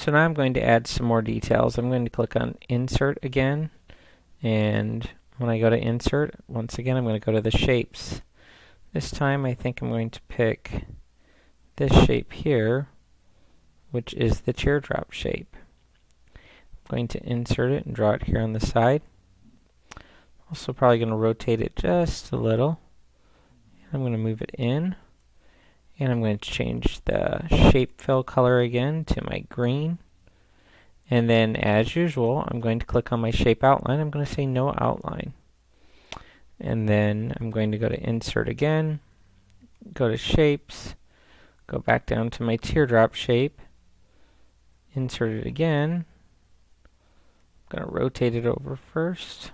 So now I'm going to add some more details. I'm going to click on Insert again, and when I go to Insert, once again I'm going to go to the Shapes. This time I think I'm going to pick this shape here, which is the teardrop shape. I'm going to insert it and draw it here on the side. Also probably going to rotate it just a little. I'm going to move it in. And I'm going to change the shape fill color again to my green. And then as usual, I'm going to click on my shape outline. I'm going to say no outline. And then I'm going to go to insert again, go to shapes, go back down to my teardrop shape, insert it again. I'm going to rotate it over first.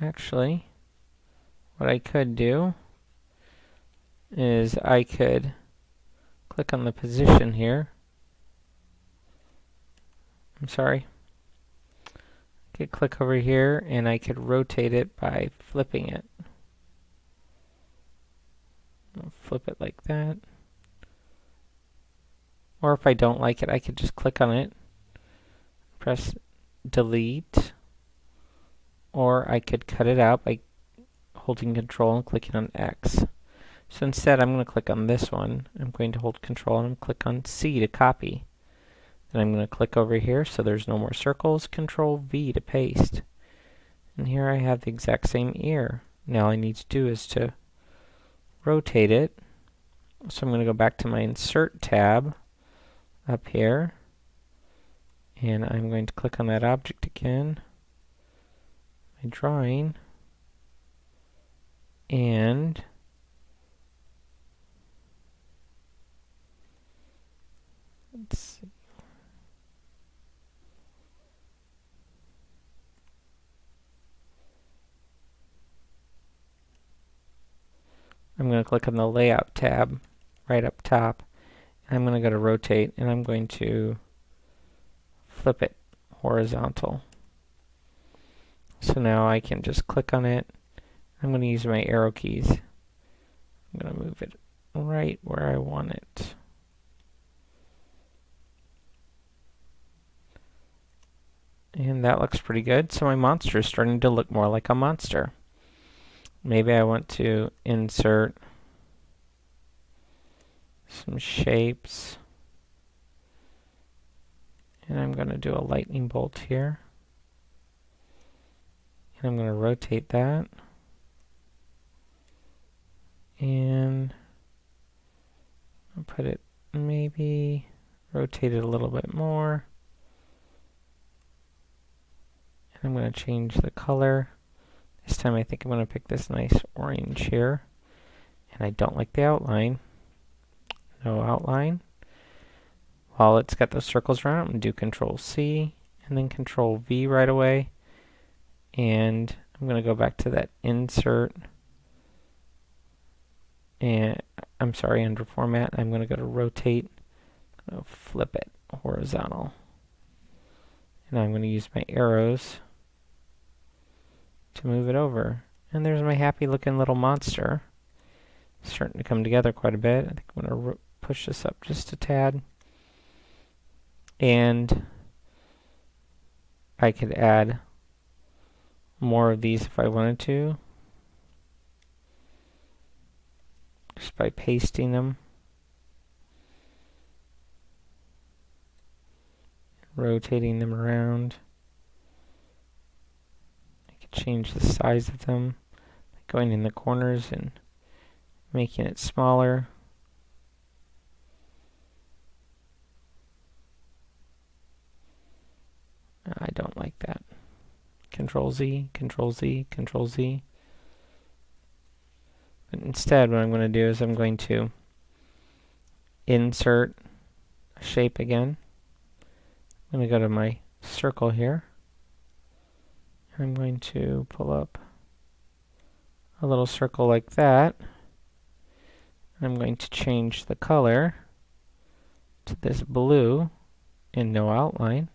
Actually, what I could do is I could click on the position here. I'm sorry. I could click over here and I could rotate it by flipping it. I'll flip it like that. Or if I don't like it, I could just click on it, press delete, or I could cut it out by holding control and clicking on X. So instead I'm going to click on this one. I'm going to hold control and click on C to copy. Then I'm going to click over here so there's no more circles, control V to paste. And here I have the exact same ear. Now all I need to do is to rotate it. So I'm going to go back to my insert tab up here and I'm going to click on that object again my drawing and let's see. I'm going to click on the layout tab right up top I'm going to go to rotate and I'm going to flip it horizontal. So now I can just click on it. I'm going to use my arrow keys. I'm going to move it right where I want it. And that looks pretty good. So my monster is starting to look more like a monster. Maybe I want to insert some shapes. And I'm going to do a lightning bolt here. And I'm going to rotate that. And I'll put it maybe rotate it a little bit more. And I'm going to change the color. This time I think I'm going to pick this nice orange here. And I don't like the outline no outline. While it's got those circles around, I'm going to do Control C and then Control V right away. And I'm going to go back to that insert and I'm sorry, under format, I'm going to go to rotate, to flip it horizontal. And I'm going to use my arrows to move it over. And there's my happy looking little monster. starting to come together quite a bit. I think I'm going to push this up just a tad. And I could add more of these if I wanted to. Just by pasting them. Rotating them around. Change the size of them. Going in the corners and making it smaller. I don't like that. Control Z, Control Z, Control Z. But instead, what I'm going to do is I'm going to insert a shape again. I'm going to go to my circle here. I'm going to pull up a little circle like that. I'm going to change the color to this blue in no outline.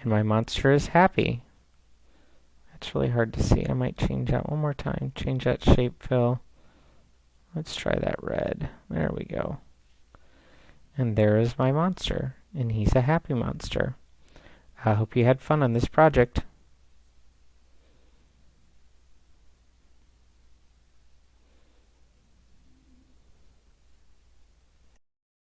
And my monster is happy. It's really hard to see. I might change that one more time. Change that shape fill Let's try that red. There we go. And there is my monster, and he's a happy monster. I hope you had fun on this project.